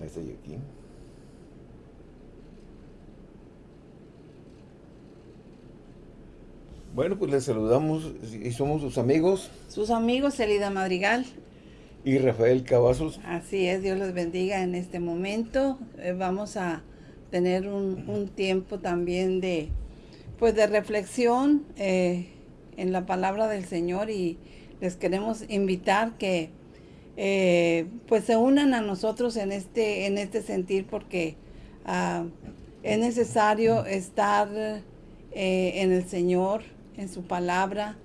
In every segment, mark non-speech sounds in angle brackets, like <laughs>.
Ahí estoy aquí. Bueno, pues les saludamos y somos sus amigos. Sus amigos, Elida Madrigal. Y Rafael Cavazos. Así es, Dios los bendiga en este momento. Eh, vamos a tener un, tiempo también de, pues de reflexión eh, en la palabra del Señor y les queremos invitar que eh, pues se unan a nosotros en este, en este sentir porque ah, es necesario estar en el Señor, en su palabra,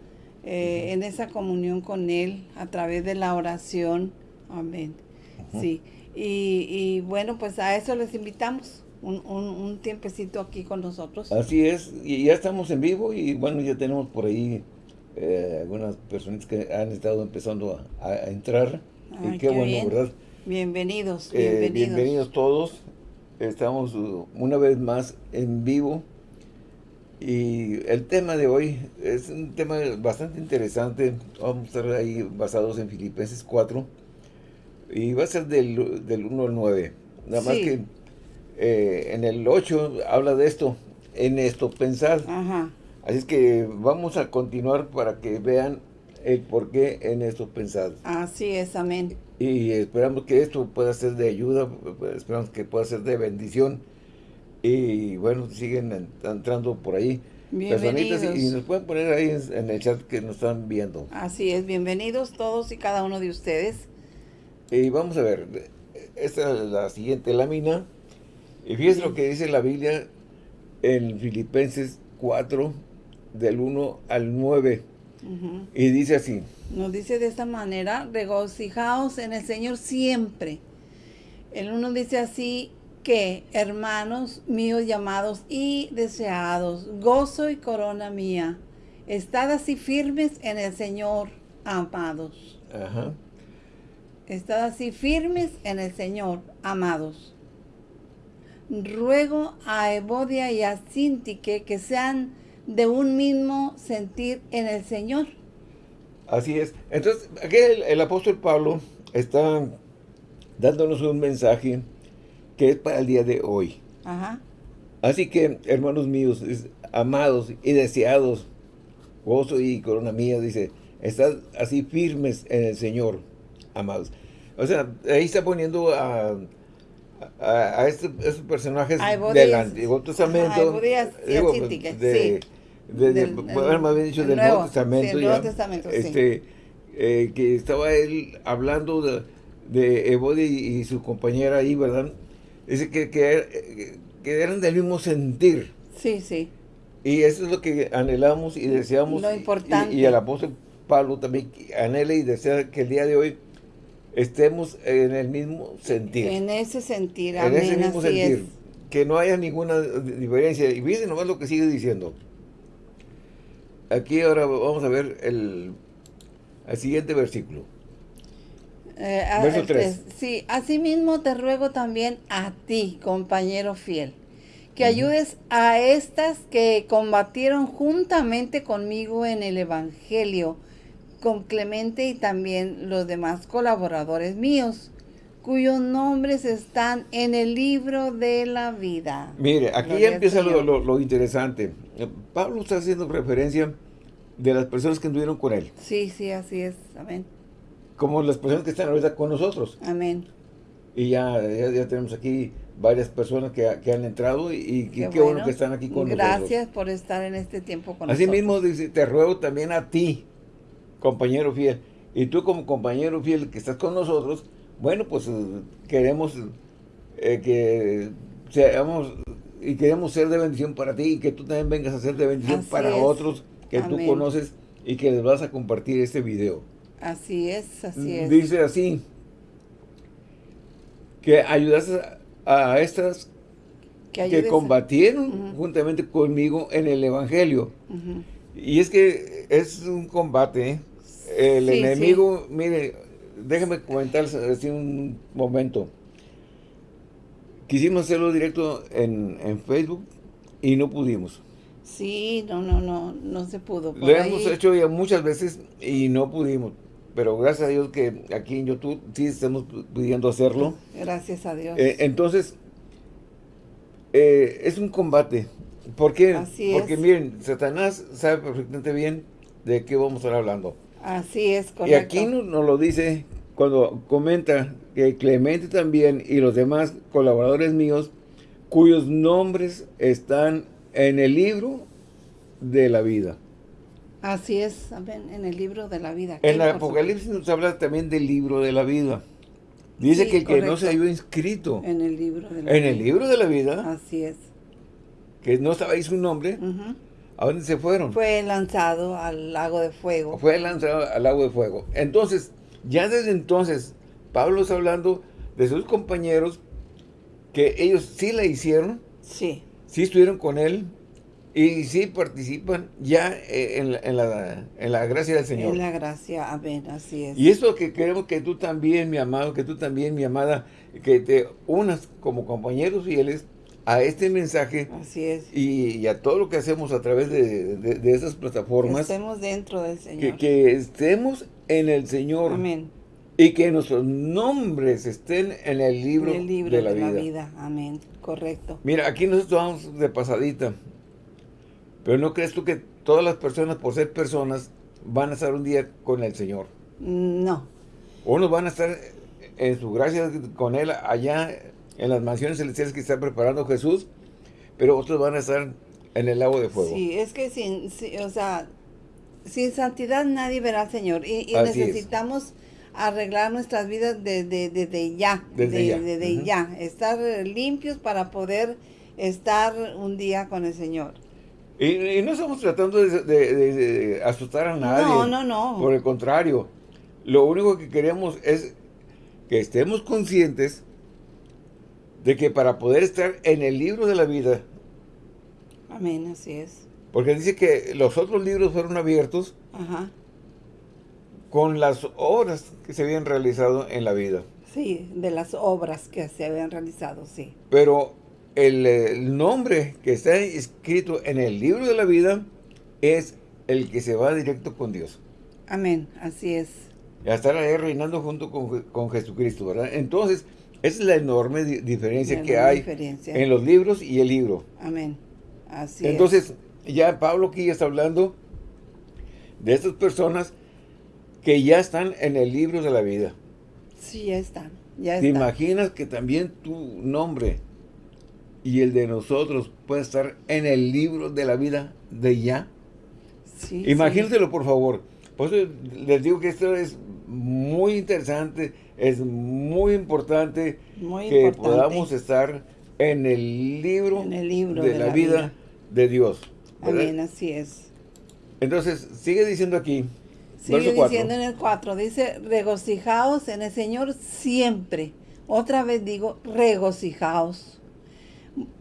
eh, en esa comunión con Él a través de la oración. Amén. Sí. Y, bueno, pues a eso les invitamos. Un, tiempecito aquí con nosotros. Así es, y ya estamos en vivo y bueno, ya tenemos por ahí eh, algunas personas que han estado empezando a, entrar. Y qué, bueno, ¿verdad? Bienvenidos, eh, bienvenidos. bienvenidos todos. Estamos uh, una vez más en vivo y el tema de hoy es un tema bastante interesante. Vamos a estar ahí basados en Filipenses 4. Y va a ser del, del 1 al 9. Nada más que eh, en el 8 habla de esto. En esto pensar. Así es que vamos a continuar para que vean el por qué en esto pensar. Así es, amén. Y esperamos que esto pueda ser de ayuda, esperamos que pueda ser de bendición y bueno, siguen entrando por ahí personitas y, nos pueden poner ahí en, el chat que nos están viendo. Así es, bienvenidos todos y cada uno de ustedes. Y vamos a ver, esta es la siguiente lámina. Y fíjense lo que dice la Biblia en Filipenses 4, del 1 al 9. Y dice así. Nos dice de esta manera, regocijaos en el Señor siempre. El uno dice así, que, hermanos míos llamados y deseados, gozo y corona mía, estad así firmes en el Señor, amados. Ajá. Estad así firmes en el Señor, amados. Ruego a Evodia y a Sintique que sean de un mismo sentir en el Señor. Así es. Entonces, aquí el apóstol Pablo está dándonos un mensaje que es para el día de hoy. Así que, hermanos míos, amados y deseados, gozo y corona mía, dice, estad así firmes en el Señor, amados. O sea, ahí está poniendo a, a, estos, personajes del Antiguo Testamento. digo, de, de, de, más bien dicho, del Nuevo, Testamento. Nuevo Testamento este, eh, que estaba él hablando de, de y, y, su compañera ahí, ¿verdad? Dice que, que, eran del mismo sentir. Sí, sí. Y eso es lo que anhelamos y deseamos. Lo importante. Y, el apóstol Pablo también anhela y desea que el día de hoy estemos en el mismo sentir. En ese sentir, En ese mismo sentir. Que no haya ninguna diferencia. Y fíjense nomás lo que sigue diciendo. Aquí ahora vamos a ver el, el siguiente versículo. Eh, Verso 3. Sí, asimismo te ruego también a ti, compañero fiel, que ayudes a estas que combatieron juntamente conmigo en el Evangelio, con Clemente y también los demás colaboradores míos, cuyos nombres están en el libro de la vida. Mire, aquí ya empieza lo, lo, interesante. Pablo está haciendo referencia de las personas que anduvieron con él. Sí, sí, así es. Amén como las personas que están ahorita con nosotros. Amén. Y ya, ya, tenemos aquí varias personas que, han entrado y, qué, bueno. que están aquí con nosotros. Gracias por estar en este tiempo con Así mismo dice, te ruego también a ti, compañero fiel. Y tú como compañero fiel que estás con nosotros, bueno, pues eh, queremos eh, que seamos y queremos ser de bendición para ti y que tú también vengas a ser de bendición para otros que tú conoces y que les vas a compartir este video. Así es, así es. Dice así, que ayudas a, estas que, combatieron juntamente conmigo en el Evangelio. Y es que es un combate. ¿eh? El enemigo, mire, déjeme comentar así un momento. Quisimos hacerlo directo en, en Facebook y no pudimos. Sí, no, no, no, no se pudo. Lo hemos hecho ya muchas veces y no pudimos. pero gracias a Dios que aquí en YouTube sí estamos pudiendo hacerlo. Gracias a Dios. Eh, entonces, eh, es un combate. ¿Por qué? Porque miren, Satanás sabe perfectamente bien de qué vamos a estar hablando. Así es, correcto. Y aquí nos, nos lo dice cuando comenta que Clemente también y los demás colaboradores míos, cuyos nombres están en el libro de la vida. Así es, en el libro de la vida. En el Apocalipsis nos habla también del libro de la vida. Dice que el que no se había inscrito en el libro de la en el libro de la vida. Así es. Que no ahí su nombre. ¿A dónde se fueron? Fue lanzado al lago de fuego. Fue lanzado al lago de fuego. Entonces, ya desde entonces, Pablo está hablando de sus compañeros que ellos sí la hicieron. Sí. Sí estuvieron con él, y sí participan ya eh, en la, en, la, en la, gracia del Señor. En la gracia, amén, así es. Y eso que queremos que tú también, mi amado, que tú también, mi amada, que te unas como compañeros fieles a este mensaje. Así es. Y, a todo lo que hacemos a través de, de, esas plataformas. Que estemos dentro del Señor. Que, estemos en el Señor. Amén. Y que nuestros nombres estén en el libro, el libro de, la, vida. la vida. Amén, correcto. Mira, aquí nosotros vamos de pasadita. Pero ¿no crees tú que todas las personas, por ser personas, van a estar un día con el Señor? No. Unos van a estar en su gracia con Él allá en las mansiones celestiales que está preparando Jesús, pero otros van a estar en el lago de fuego. Sí, es que sin, o sea, sin santidad nadie verá al Señor. Y, necesitamos arreglar nuestras vidas desde de, ya. Desde ya. Desde ya. Estar limpios para poder estar un día con el Señor. Y, no estamos tratando de, asustar a nadie. No, no, no. Por el contrario, lo único que queremos es que estemos conscientes de que para poder estar en el libro de la vida. Amén, así es. Porque dice que los otros libros fueron abiertos Ajá. con las obras que se habían realizado en la vida. Sí, de las obras que se habían realizado, sí. Pero el, nombre que está escrito en el libro de la vida es el que se va directo con Dios. Amén, así es. Y a estar ahí reinando junto con, Jesucristo, ¿verdad? Entonces, esa es la enorme diferencia que hay en los libros y el libro. Amén, así Entonces, ya Pablo aquí ya está hablando de estas personas que ya están en el libro de la vida. Sí, ya están. Ya ¿Te imaginas que también tu nombre y el de nosotros puede estar en el libro de la vida de ya. Sí, Imagínatelo, por favor. Por eso les digo que esto es muy interesante, es muy importante que podamos estar en el libro, de, la, vida, de Dios. Amén, así es. Entonces, sigue diciendo aquí. Sigue diciendo en el 4, dice, regocijaos en el Señor siempre. Otra vez digo, regocijaos.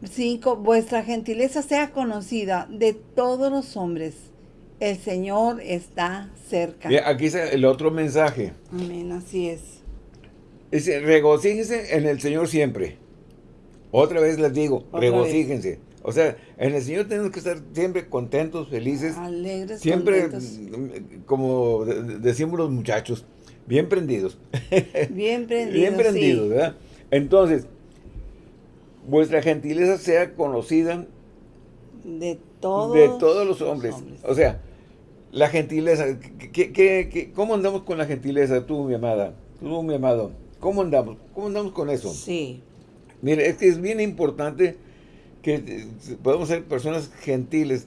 5. Vuestra gentileza sea conocida de todos los hombres. El Señor está cerca. aquí está el otro mensaje. Amén, así es. Dice, regocíjense en el Señor siempre. Otra vez les digo, regocíjense. O sea, en el Señor tenemos que estar siempre contentos, felices. Alegres, Siempre, mm, como decimos los muchachos, bien prendidos. <laughs> Bien prendidos, Bien prendidos, ¿verdad? Entonces, vuestra gentileza sea conocida de todos, de todos los hombres. O sea, la gentileza, ¿qué, cómo andamos con la gentileza tú, mi amada? Tú, mi amado, ¿cómo andamos? ¿Cómo andamos con eso? Sí. Mire, es que es bien importante que eh, podamos ser personas gentiles.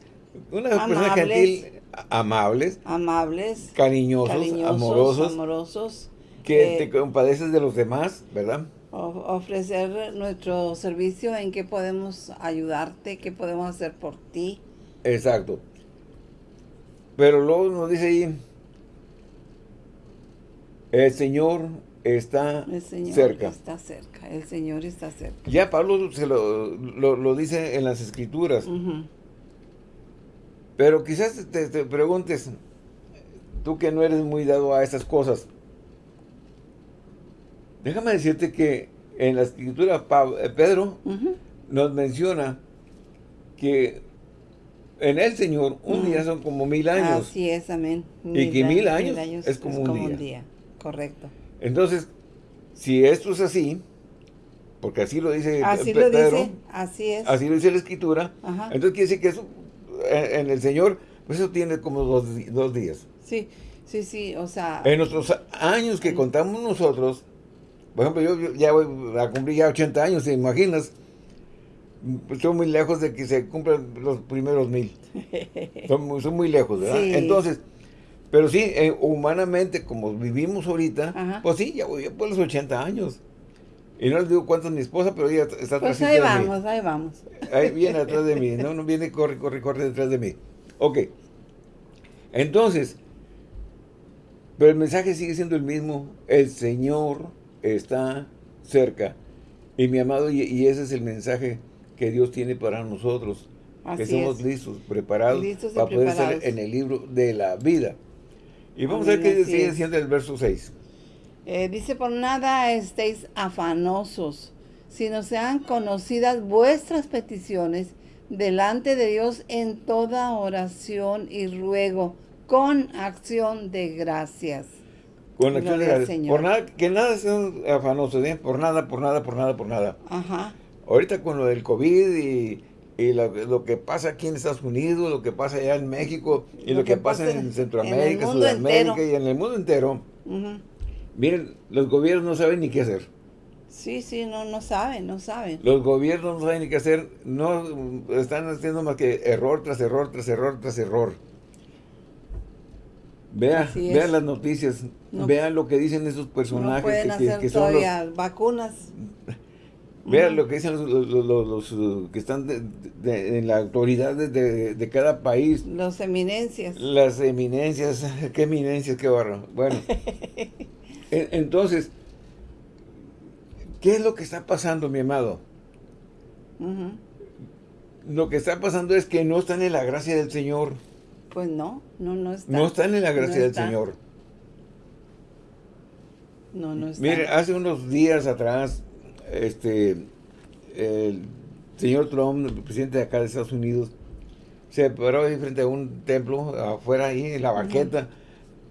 Una persona gentil, amables. Amables. Cariñosos, amorosos. amorosos que te compadeces de los demás, ¿verdad? Ofrecer nuestro servicio, en qué podemos ayudarte, qué podemos hacer por ti. Exacto. Pero luego nos dice ahí, el Señor está el Señor cerca. está cerca, el Señor está cerca. Ya Pablo se lo, lo, dice en las Escrituras. Pero quizás te, te preguntes, tú que no eres muy dado a esas cosas, Déjame decirte que en la escritura eh, Pedro nos menciona que en el Señor, un día son como mil años. Así es, amén. y que mil años, es como, un, día. Correcto. Entonces, si esto es así, porque así lo dice así lo dice, así es. Así lo dice la Escritura. Entonces quiere decir que eso, en, el Señor, pues eso tiene como dos, dos días. Sí, sí, sí, o sea... En nuestros años que contamos nosotros, por ejemplo, yo, ya voy a cumplir ya 80 años, ¿te imaginas? Estoy muy lejos de que se cumplan los primeros mil. <laughs> son, son muy lejos, ¿verdad? Entonces, pero sí, eh, humanamente, como vivimos ahorita, pues sí, ya voy por los 80 años. Y no les digo cuánto es mi esposa, pero ella está atrás pues ahí vamos, ahí vamos. Ahí viene atrás de mí. No, no viene, corre, corre, corre detrás de mí. Ok. Entonces, pero el mensaje sigue siendo el mismo. El Señor está cerca. Y mi amado, y, ese es el mensaje que Dios tiene para nosotros. que somos listos, preparados para poder estar en el libro de la vida. Y vamos a ver qué sigue diciendo el verso 6. Eh, dice, por nada estéis afanosos, sino sean conocidas vuestras peticiones delante de Dios en toda oración y ruego, con acción de gracias. Con gracias. Por nada, que nada sean afanosos, ¿eh? por nada, por nada, por nada, por nada. Ajá. Ahorita con lo del COVID y y lo, que pasa aquí en Estados Unidos, lo que pasa allá en México, y lo, que, pasa en Centroamérica, Sudamérica y en el mundo entero. Miren, los gobiernos no saben ni qué hacer. Sí, sí, no, no saben, no saben. Los gobiernos no saben ni qué hacer, no están haciendo más que error tras error, tras error, tras error. Vea, vean las noticias, vean lo que dicen esos personajes. No pueden que, hacer todavía vacunas. <laughs> Vean lo que dicen los, uh, que están en la autoridad de, cada país. Las eminencias. Las eminencias, <laughs> qué eminencias, qué barro. Bueno, <laughs> entonces, ¿qué es lo que está pasando, mi amado? Lo que está pasando es que no están en la gracia del Señor. Pues no, no, no están. No están en la gracia del Señor. No, no están. Mire, hace unos días atrás este, el señor Trump, el presidente de acá de Estados Unidos, se paró ahí frente a un templo, afuera ahí, en la banqueta,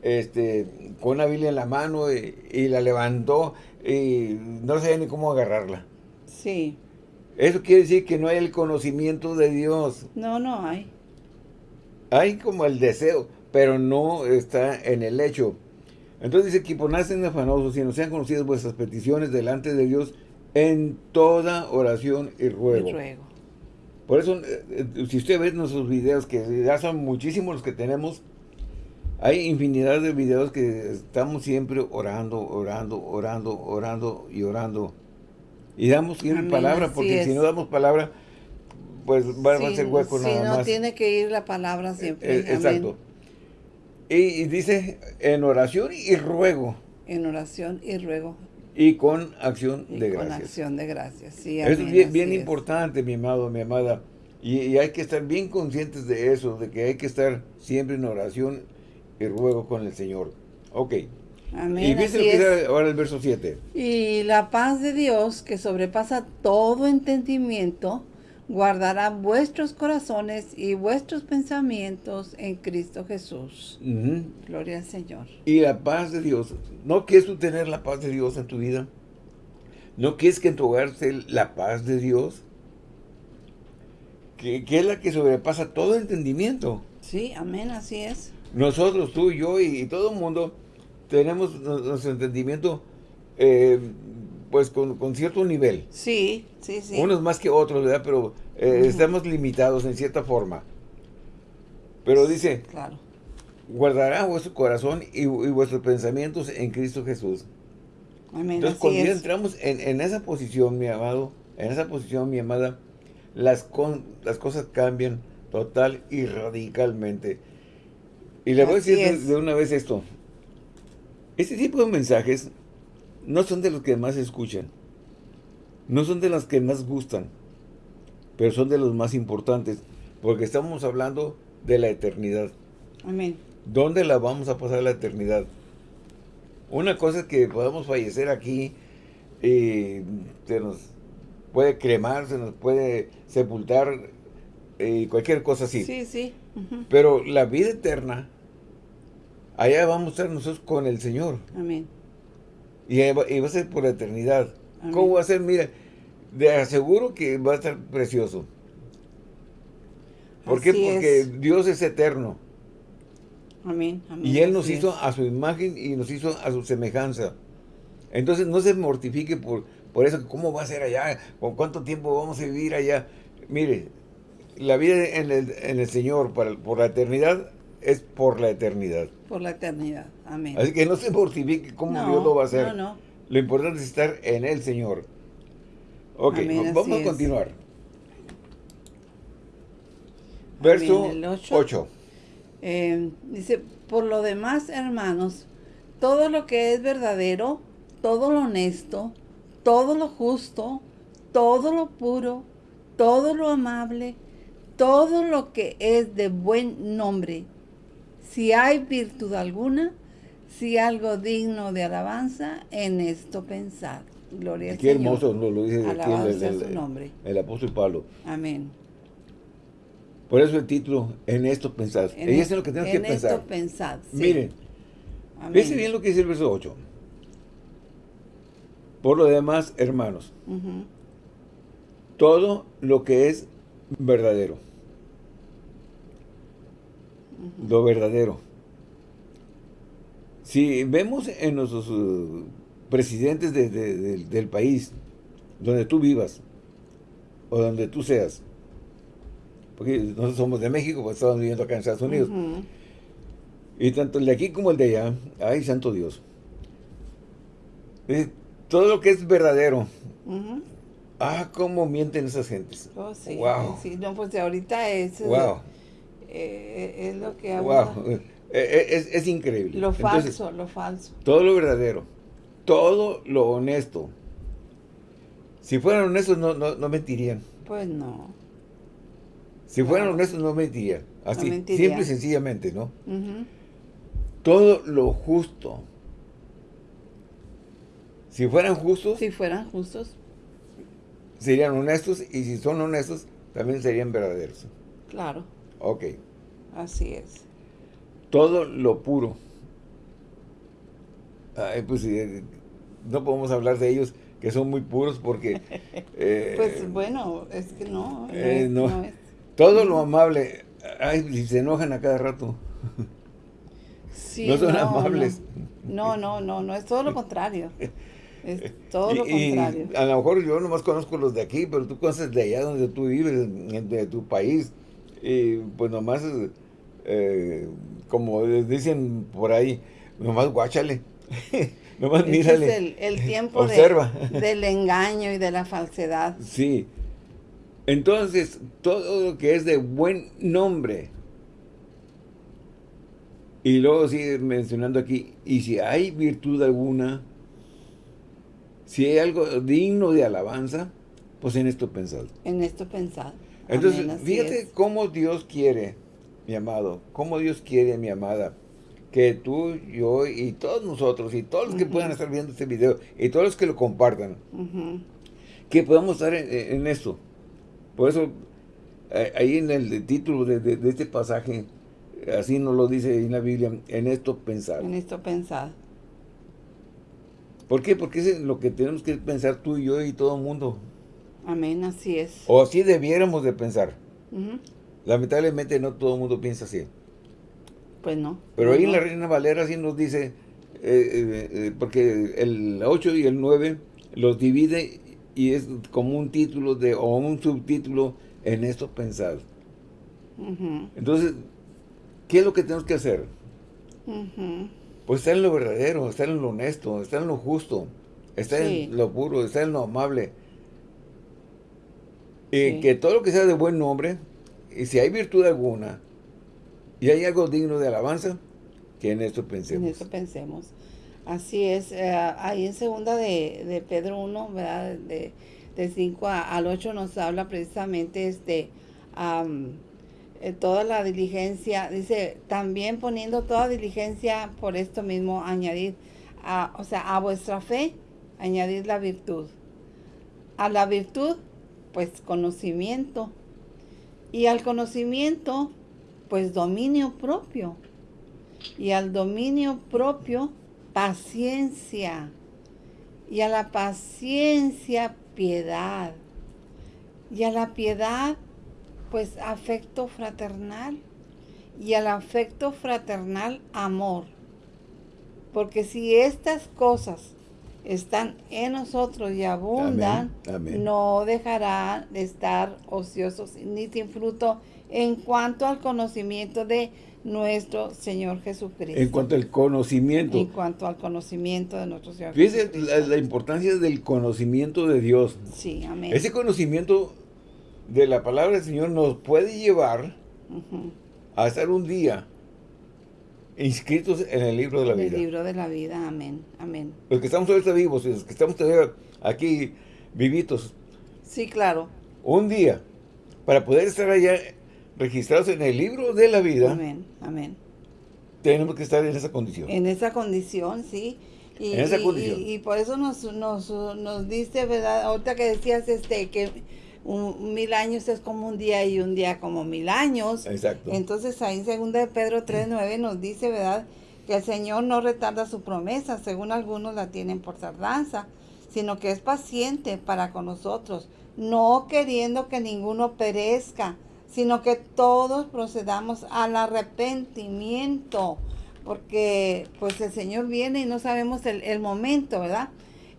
este, con una Biblia en la mano y, la levantó y no sabía ni cómo agarrarla. Sí. Eso quiere decir que no hay el conocimiento de Dios. No, no hay. Hay como el deseo, pero no está en el hecho. Entonces dice que por nacen afanosos, y no sean conocidas vuestras peticiones delante de Dios, en toda oración y ruego. Por eso, eh, eh, si usted ve nuestros videos, que ya son muchísimos los que tenemos, hay infinidad de videos que estamos siempre orando, orando, orando, orando y orando. Y damos siempre palabra, porque si no damos palabra, pues va, a ser hueco nada más. Si no, tiene que ir la palabra siempre. Eh, exacto. y, dice, en oración y ruego. En oración y ruego. Y con acción de gracias. con acción de gracias, sí. es bien, importante, mi amado, mi amada. Y, hay que estar bien conscientes de eso, de que hay que estar siempre en oración y ruego con el Señor. Ok. Amén, y fíjense lo que dice ahora el verso 7. Y la paz de Dios, que sobrepasa todo entendimiento, guardará vuestros corazones y vuestros pensamientos en Cristo Jesús. Gloria al Señor. Y la paz de Dios. ¿No quieres tú tener la paz de Dios en tu vida? ¿No quieres que en tu hogar esté la paz de Dios? Que, es la que sobrepasa todo entendimiento. Sí, amén, así es. Nosotros, tú y yo y, todo el mundo tenemos nuestro entendimiento eh, pues con, cierto nivel. Sí, sí, sí. Unos más que otros, ¿verdad? Pero eh, estamos limitados en cierta forma. Pero dice, claro. guardará vuestro corazón y, vuestros pensamientos en Cristo Jesús. Amén, Entonces, cuando entramos en, esa posición, mi amado, en esa posición, mi amada, las, las cosas cambian total y radicalmente. Y le voy a decir de una vez esto. Este tipo de mensajes no son de los que más escuchan, no son de los que más gustan, pero son de los más importantes, porque estamos hablando de la eternidad. Amén. ¿Dónde la vamos a pasar la eternidad? Una cosa es que podamos fallecer aquí y se nos puede cremar, se nos puede sepultar y cualquier cosa así. Sí, sí. Pero la vida eterna, allá vamos a estar nosotros con el Señor. Amén. Y, va, a ser por la eternidad. ¿Cómo va a ser? Mira, de aseguro que va a estar precioso. ¿Por qué? Porque Dios es eterno. Amén. y Él nos hizo a su imagen y nos hizo a su semejanza. Entonces no se mortifique por, por eso. ¿Cómo va a ser allá? ¿Con cuánto tiempo vamos a vivir allá? Mire, la vida en el, en el Señor por la eternidad es por la eternidad. Por la eternidad. Amén. Así que no se mortifique cómo Dios lo va a hacer. No, no. Lo importante es estar en el Señor. Ok, vamos a continuar. Verso 8. Eh, dice, por lo demás, hermanos, todo lo que es verdadero, todo lo honesto, todo lo justo, todo lo puro, todo lo amable, todo lo que es de buen nombre, si hay virtud alguna, si algo digno de alabanza, en esto pensad. Gloria al Señor. Qué hermoso lo dice aquí el, su nombre. el apóstol Pablo. Amén. Por eso el título, en esto pensad. En es lo que tenemos que pensar. En esto pensad, Miren, fíjense bien lo que dice el verso 8. Por lo demás, hermanos, todo lo que es verdadero, lo verdadero. Si vemos en nuestros uh, presidentes del país, donde tú vivas, o donde tú seas, porque nosotros somos de México, pues estamos viviendo acá en Estados Unidos. Y tanto el de aquí como el de allá, ay, santo Dios. todo lo que es verdadero. Ah, cómo mienten esas gentes. Oh, sí. Wow. Sí, no, pues ahorita es, wow. Eh, es lo que wow. <laughs> Eh, eh, es, es, increíble. Lo falso, lo falso. Todo lo verdadero. Todo lo honesto. Si fueran honestos, no, no, no mentirían. Pues no. Si fueran honestos, no mentirían. Así, simple y sencillamente, ¿no? Todo lo justo. Si fueran justos. Si fueran justos. Serían honestos y si son honestos, también serían verdaderos. Claro. Ok. Así es. Todo lo puro. Ay, pues eh, no podemos hablar de ellos que son muy puros porque... <laughs> Eh, pues bueno, es que no. no eh, es. Todo lo amable, ay, se enojan a cada rato. Sí, no son amables. No. no, no, no, es todo lo contrario. Es <laughs> todo lo contrario. a lo mejor yo nomás conozco los de aquí, pero tú conoces de allá donde tú vives, de tu país. Y pues nomás, eh, como dicen por ahí, nomás guáchale. <laughs> nomás mírale. Es el, el tiempo Observa. <laughs> del engaño y de la falsedad. Sí. Entonces, todo lo que es de buen nombre. Y luego sigue mencionando aquí, y si hay virtud alguna, si hay algo digno de alabanza, pues en esto pensad. En esto pensad. Entonces, fíjate cómo Dios quiere, mi amado, cómo Dios quiere, mi amada, que tú, yo y todos nosotros, y todos los que puedan estar viendo este video, y todos los que lo compartan, que podamos estar en, en esto. Por eso, eh, ahí en el título de, este pasaje, así nos lo dice en la Biblia, en esto pensar. En esto pensar. ¿Por qué? Porque es lo que tenemos que pensar tú y yo y todo el mundo. Amén, así es. O así debiéramos de pensar. Lamentablemente no todo el mundo piensa así. Pues no. Pero ahí en la Reina Valera sí nos dice, eh, eh, porque el 8 y el 9 los divide y es como un título de o un subtítulo en esto pensar. Entonces, ¿qué es lo que tenemos que hacer? Pues estar en lo verdadero, estar en lo honesto, estar en lo justo, estar en lo puro, estar en lo amable. Y que todo lo que sea de buen nombre, y si hay virtud alguna, y hay algo digno de alabanza, que en esto pensemos. En esto pensemos. Así es, eh, ahí en segunda de, Pedro 1, ¿verdad? De, 5 al 8 nos habla precisamente este, eh, toda la diligencia, dice, también poniendo toda diligencia por esto mismo, añadir, a, o sea, a vuestra fe, añadir la virtud. A la virtud, pues conocimiento. Y al conocimiento, pues dominio propio. Y al dominio propio, paciencia. Y a la paciencia, piedad. Y a la piedad, pues afecto fraternal. Y al afecto fraternal, amor. Porque si estas cosas están en nosotros y abundan, no dejarán de estar ociosos ni sin fruto en cuanto al conocimiento de nuestro Señor Jesucristo. En cuanto al conocimiento. En cuanto al conocimiento de nuestro Señor Fíjese la, importancia del conocimiento de Dios. Sí, amén. Ese conocimiento de la palabra del Señor nos puede llevar a estar un día inscritos en el libro de la vida. En el libro de la vida, amén, amén. Los que estamos ahorita vivos, los que estamos todavía aquí vivitos. Sí, claro. Un día, para poder estar allá registrados en el libro de la vida. Amén, amén. Tenemos que estar en esa condición. En esa condición, sí. Y, en esa condición. Y, por eso nos, nos, nos dice, ¿verdad? Ahorita que decías este que un, mil años es como un día y un día como mil años. Exacto. Entonces ahí en 2 de Pedro 3.9 nos dice, ¿verdad? Que el Señor no retarda su promesa, según algunos la tienen por tardanza, sino que es paciente para con nosotros, no queriendo que ninguno perezca, sino que todos procedamos al arrepentimiento, porque pues el Señor viene y no sabemos el, momento, ¿verdad?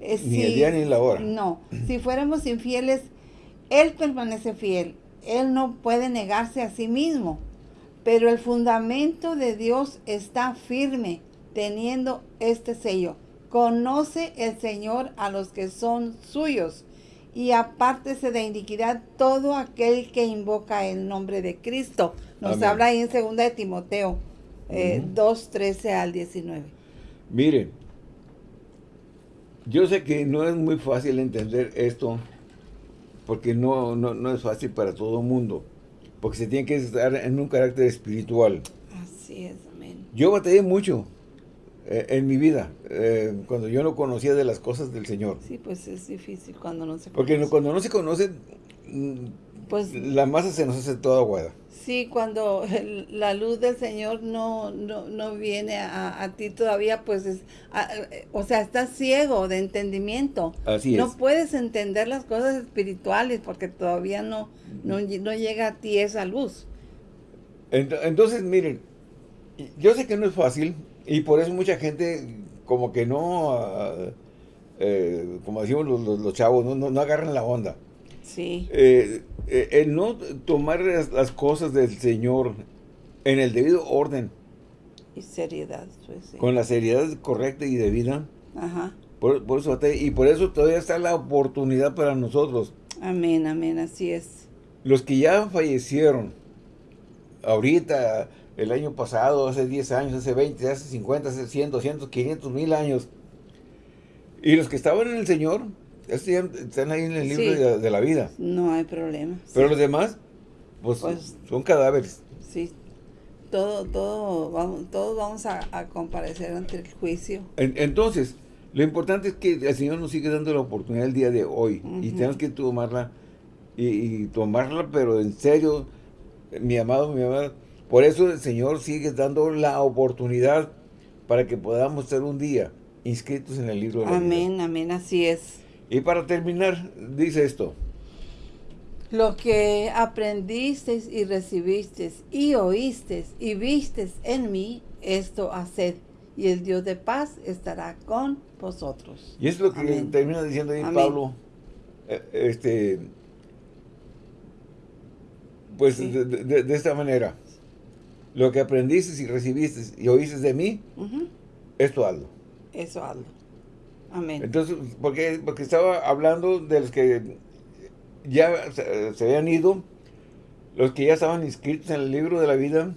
Eh, ni el día ni la hora. No, si fuéramos infieles, él permanece fiel. Él no puede negarse a sí mismo. Pero el fundamento de Dios está firme, teniendo este sello. Conoce el Señor a los que son suyos y apártese de iniquidad todo aquel que invoca el nombre de Cristo. Nos habla ahí en 2 de Timoteo eh, 2, 13 al 19. Mire, yo sé que no es muy fácil entender esto porque no, no, es fácil para todo el mundo, porque se tiene que estar en un carácter espiritual. Así es, amén. Yo batallé mucho eh, en mi vida, eh, cuando yo no conocía de las cosas del Señor. Sí, pues es difícil cuando no se conoce. Porque cuando no se conoce, mm, pues la masa se nos hace toda aguada. Sí, cuando la luz del Señor no, no, viene a, ti todavía, pues es, o sea, estás ciego de entendimiento. Así es. No puedes entender las cosas espirituales porque todavía no, no, llega a ti esa luz. Entonces, miren, yo sé que no es fácil y por eso mucha gente como que no, ah, eh, como decimos los, chavos, no, no agarran la onda. Sí. Eh, eh, el no tomar las, cosas del Señor en el debido orden. Y seriedad. Pues, Con la seriedad correcta y debida. Ajá. Por, eso, y por eso todavía está la oportunidad para nosotros. Amén, amén, así es. Los que ya fallecieron, ahorita, el año pasado, hace 10 años, hace 20, hace 50, hace 100, 200, 500, mil años, y los que estaban en el Señor, están ahí en el libro de, la vida. No hay problema. Pero los demás, pues, pues, son cadáveres. Sí, todo, todo, vamos, todos vamos a, comparecer ante el juicio. entonces, lo importante es que el Señor nos sigue dando la oportunidad el día de hoy. Y tenemos que tomarla, y, tomarla, pero en serio, mi amado, mi amada. Por eso el Señor sigue dando la oportunidad para que podamos ser un día inscritos en el libro de la Amén, amén, así es. Y para terminar, dice esto. Lo que aprendisteis y recibisteis y oísteis y visteis en mí, esto haced, y el Dios de paz estará con vosotros. Y es lo que termina diciendo ahí Pablo, eh, este, pues de, esta manera, lo que aprendisteis y recibisteis y oísteis de mí, esto hazlo. Eso hazlo. Amén. Entonces, porque, porque estaba hablando de los que ya se, habían ido, los que ya estaban inscritos en el libro de la vida,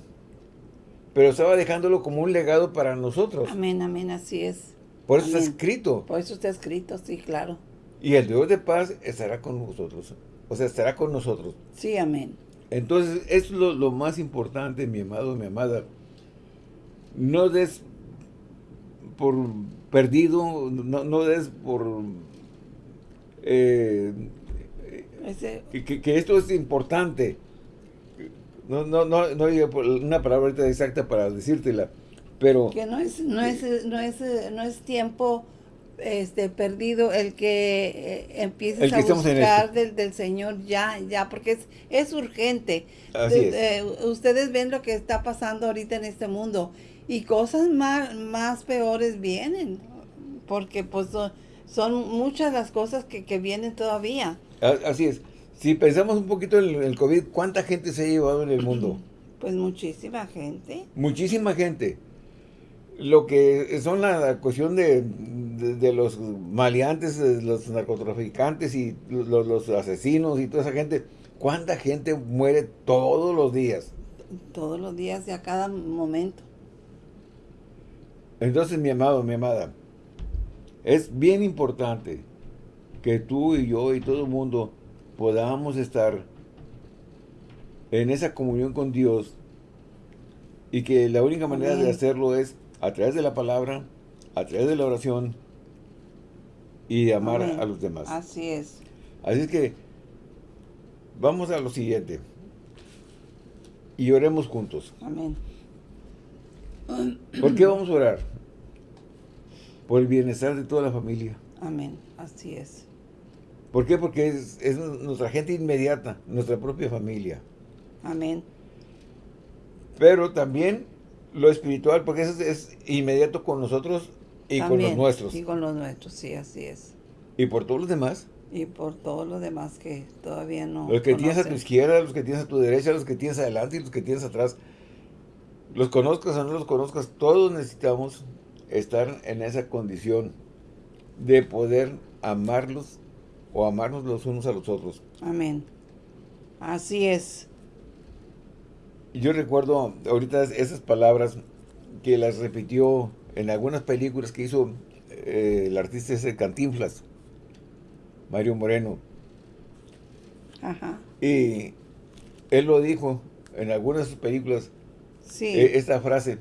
pero estaba dejándolo como un legado para nosotros. Amén, amén, así es. Por eso está escrito. Por eso está escrito, sí, claro. Y el Dios de paz estará con nosotros. O sea, estará con nosotros. Sí, amén. Entonces, es lo, lo más importante, mi amado, mi amada. No des por perdido, no, no es por... Eh, que, esto es importante. no, no, no, no hay una palabra exacta para decírtela, pero... Que no es, no es, no es, no es tiempo este perdido el que eh, empieces a buscar del, del, Señor ya, ya, porque es, es urgente. Eh, ustedes ven lo que está pasando ahorita en este mundo y cosas más, más peores vienen, porque pues son, muchas las cosas que, que, vienen todavía. Así es. Si pensamos un poquito en el COVID, ¿cuánta gente se ha llevado en el mundo? Pues muchísima gente. Muchísima gente lo que son la cuestión de, los maleantes, los narcotraficantes y los, asesinos y toda esa gente, ¿cuánta gente muere todos los días? Todos los días y a cada momento. Entonces, mi amado, mi amada, es bien importante que tú y yo y todo el mundo podamos estar en esa comunión con Dios y que la única manera de hacerlo es a través de la palabra, a través de la oración y de amar a los demás. Así es. Así es que vamos a lo siguiente. Y oremos juntos. Amén. ¿Por qué vamos a orar? Por el bienestar de toda la familia. Amén. Así es. ¿Por qué? Porque es, es nuestra gente inmediata, nuestra propia familia. Amén. Pero también lo espiritual, porque eso es, inmediato con nosotros y con los nuestros. Y con los nuestros, sí, así es. ¿Y por todos los demás? Y por todos los demás que todavía no Los que tienes a tu izquierda, los que tienes a tu derecha, los que tienes adelante y los que tienes atrás. Los conozcas o no los conozcas, todos necesitamos estar en esa condición de poder amarlos o amarnos los unos a los otros. Amén. Así es yo recuerdo ahorita esas palabras que las repitió en algunas películas que hizo eh, el artista ese Cantinflas, Mario Moreno. Ajá. Y él lo dijo en algunas de sus películas, sí. Eh, esta frase,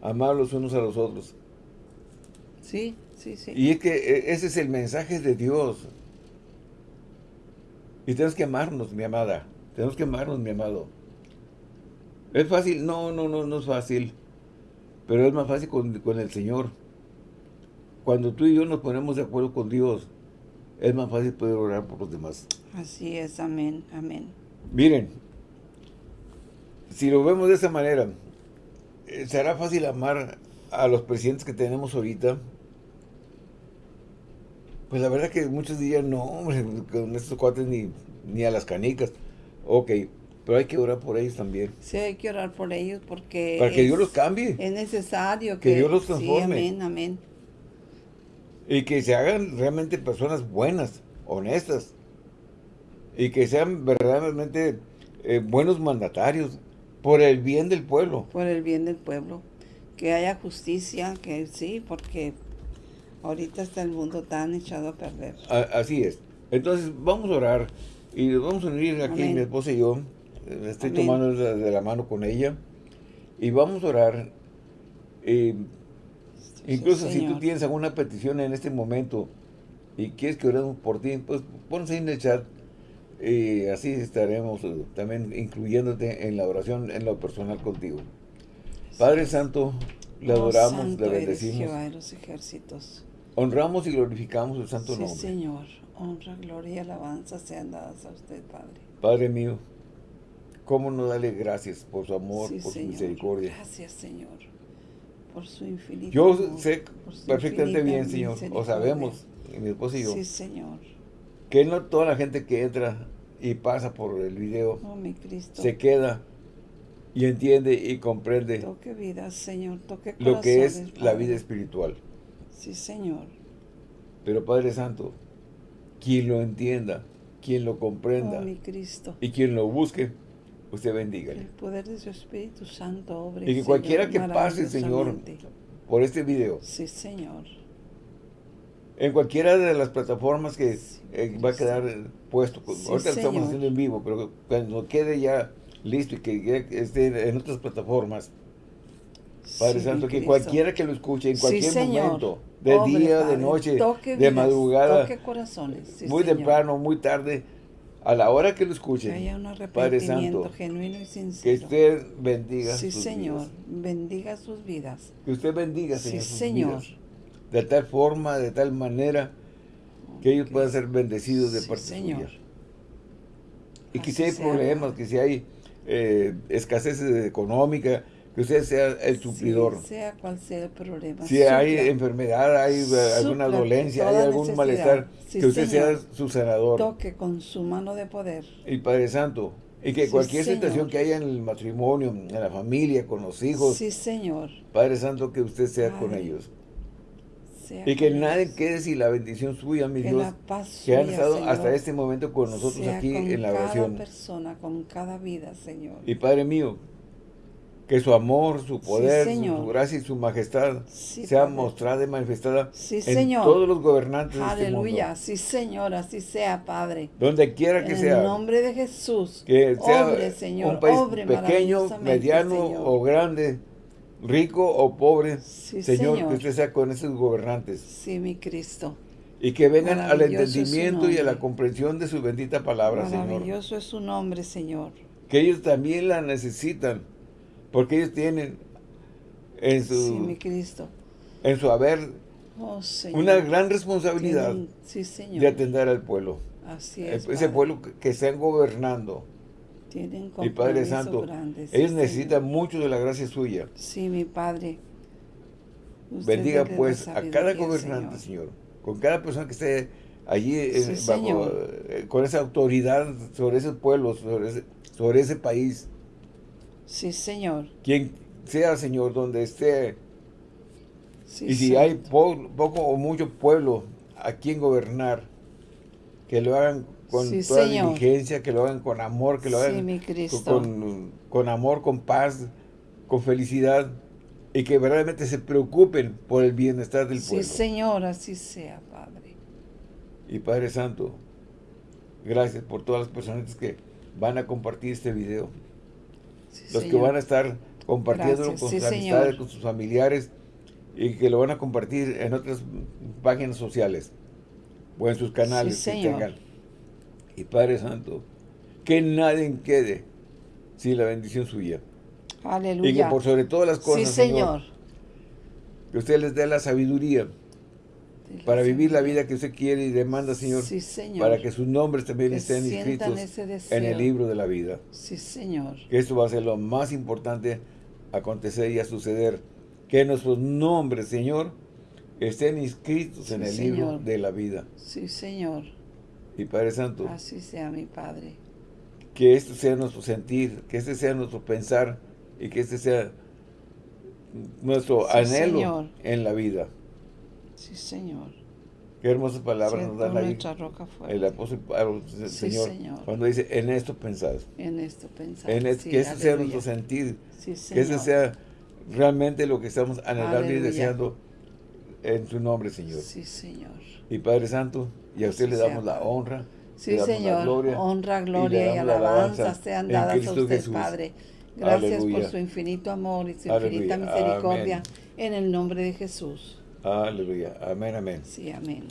amar los unos a los otros. Sí, sí, sí. Y es que eh, ese es el mensaje de Dios. Y tenemos que amarnos, mi amada. Tenemos que amarnos, mi amado. ¿Es fácil? No, no, no, no es fácil. Pero es más fácil con, el Señor. Cuando tú y yo nos ponemos de acuerdo con Dios, es más fácil poder orar por los demás. Así es, amén, amén. Miren, si lo vemos de esa manera, eh, ¿será fácil amar a los presidentes que tenemos ahorita? Pues la verdad que muchos días no, hombre, con estos cuates ni, ni a las canicas. Ok, pero hay que orar por ellos también. Sí, hay que orar por ellos porque... Para que Dios los cambie. Es necesario que, que Dios los transforme. Sí, amén, amén. Y que se hagan realmente personas buenas, honestas. Y que sean verdaderamente eh, buenos mandatarios por el bien del pueblo. Por el bien del pueblo. Que haya justicia, que sí, porque ahorita está el mundo tan echado a perder. así es. Entonces vamos a orar y vamos a unir aquí mi esposa y yo estoy tomando de, la mano con ella y vamos a orar. Eh, incluso si tú tienes alguna petición en este momento y quieres que oremos por ti, pues ahí en el chat y así estaremos eh, también incluyéndote en la oración en lo personal contigo. Padre Santo, le oh, adoramos, le bendecimos. los ejércitos. Honramos y glorificamos el santo nombre. Señor. Honra, gloria y alabanza sean dadas a usted, Padre. Padre mío, ¿Cómo no darle gracias por su amor, por su misericordia? Gracias, Señor, por su infinito Yo sé perfectamente bien, Señor, o sabemos, mi esposo y yo, sí, Señor. que no toda la gente que entra y pasa por el video oh, mi Cristo. se queda y entiende y comprende toque vida, Señor, toque lo que es la vida espiritual. Sí, Señor. Pero Padre Santo, quien lo entienda, quien lo comprenda oh, mi Cristo. y quien lo busque, usted bendiga. El poder de su Espíritu Santo obre. Y que cualquiera que pase, Señor, por este video. Sí, Señor. En cualquiera de las plataformas que eh, va a quedar puesto. Ahorita lo estamos haciendo en vivo, pero cuando quede ya listo y que esté en otras plataformas. Padre Santo, que cualquiera que lo escuche en cualquier momento, de día, de noche, de madrugada, corazones. muy temprano, muy tarde, a la hora que lo escuchen, que haya un arrepentimiento genuino y sincero. Que usted bendiga sí, Señor, bendiga sus vidas. Que usted bendiga, Señor, sí, Señor. de tal forma, de tal manera, que ellos puedan ser bendecidos de parte Señor. suya. Y que si hay problemas, que si hay eh, escasez económica, que usted sea el suplidor. sea cual sea el problema. Si hay enfermedad, hay eh, alguna dolencia, hay algún malestar, que usted sea su sanador. Toque con su mano de poder. Y Padre Santo, y que cualquier situación que haya en el matrimonio, en la familia, con los hijos. Sí, Señor. Padre Santo, que usted sea con ellos. y que nadie quede sin la bendición suya, mi Dios, que han estado hasta este momento con nosotros aquí en la oración. Con cada persona, con cada vida, Señor. Y Padre mío, que su amor, su poder, su, gracia y su majestad sea mostrada y manifestada en todos los gobernantes Aleluya. de este mundo. Sí, Señor, así sea, Padre. Donde quiera que sea. En el nombre de Jesús. Que sea un país pequeño, mediano o grande, rico o pobre. señor, que usted sea con esos gobernantes. Sí, mi Cristo. Y que vengan al entendimiento y a la comprensión de su bendita palabra, Señor. Maravilloso es su nombre, Señor. Que ellos también la necesitan porque ellos tienen en su, Cristo. En su haber oh, una gran responsabilidad de atender al pueblo. Así es, Ese pueblo que, están gobernando. Tienen mi Padre Santo, ellos necesitan mucho de la gracia suya. Sí, mi Padre. Bendiga pues a cada gobernante, Señor. Con cada persona que esté allí eh, con esa autoridad sobre ese pueblo, sobre sobre ese país. Sí, Señor. Quien sea, Señor, donde esté. y si hay poco o mucho pueblo a quien gobernar, que lo hagan con toda diligencia, que lo hagan con amor, que lo hagan con, con, amor, con paz, con felicidad, y que verdaderamente se preocupen por el bienestar del pueblo. Sí, Señor, así sea, Padre. Y Padre Santo, gracias por todas las personas que van a compartir este video los que van a estar compartiendo con sus amistades, con sus familiares y que lo van a compartir en otras páginas sociales o en sus canales que tengan. Y Padre Santo, que nadie quede sin la bendición suya. Aleluya. Y que por sobre todas las cosas, Señor, que usted les dé la sabiduría para vivir la vida que usted quiere y demanda, Señor, para que sus nombres también estén inscritos en el libro de la vida. Sí, Señor. Que esto va a ser lo más importante acontecer y a suceder. Que nuestros nombres, Señor, estén inscritos en el libro de la vida. Sí, Señor. Y Padre Santo. Así sea, mi Padre. Que esto sea nuestro sentir, que este sea nuestro pensar y que este sea nuestro anhelo en la vida. Sí, Señor. Qué hermosas palabras nos dan ahí roca el apóstol señor, cuando dice, en esto pensad. En esto pensad. En que ese sea nuestro sentir. que ese sea realmente lo que estamos anhelando y deseando en su nombre, Señor. Sí, Señor. Y Padre Santo, y a usted le damos la honra. Sí, Señor. gloria, honra, gloria y, alabanza sean dadas a usted, Padre. Gracias por su infinito amor y su infinita misericordia. En el nombre de Jesús. Aleluya. Amén, amén. Sí, amén.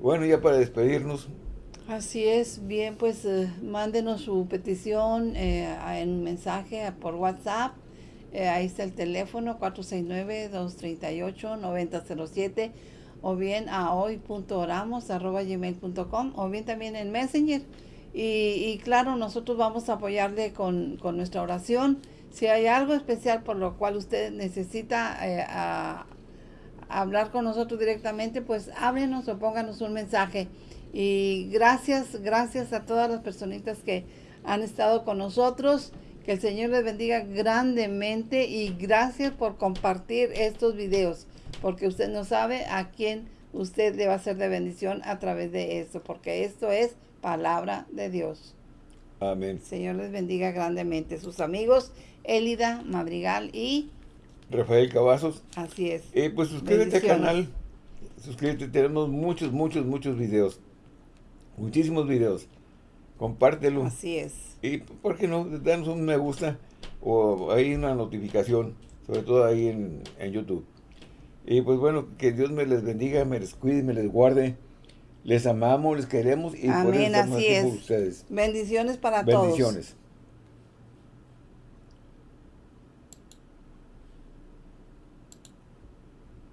Bueno, ya para despedirnos. Así es. Bien, pues eh, mándenos su petición eh, en mensaje por WhatsApp. Eh, ahí está el teléfono 469-238-9007 o bien a hoy.oramos.gmail.com o bien también en Messenger. Y, claro, nosotros vamos a apoyarle con, con, nuestra oración. Si hay algo especial por lo cual usted necesita a, hablar con nosotros directamente, pues háblenos o pónganos un mensaje. Y gracias, gracias a todas las personitas que han estado con nosotros. Que el Señor les bendiga grandemente y gracias por compartir estos videos, porque usted no sabe a quién usted le va a ser de bendición a través de esto, porque esto es palabra de Dios. Amén. Señor les bendiga grandemente. Sus amigos, Elida Madrigal y Rafael Cavazos. Así es. Y pues suscríbete al canal. Suscríbete, tenemos muchos, muchos, muchos videos. Muchísimos videos. Compártelo. Así es. Y, ¿por qué no? Danos un me gusta o ahí una notificación, sobre todo ahí en, en YouTube. Y pues bueno, que Dios me les bendiga, me les cuide, me les guarde. Les amamos, les queremos y por eso por ustedes. Bendiciones para todos. Bendiciones.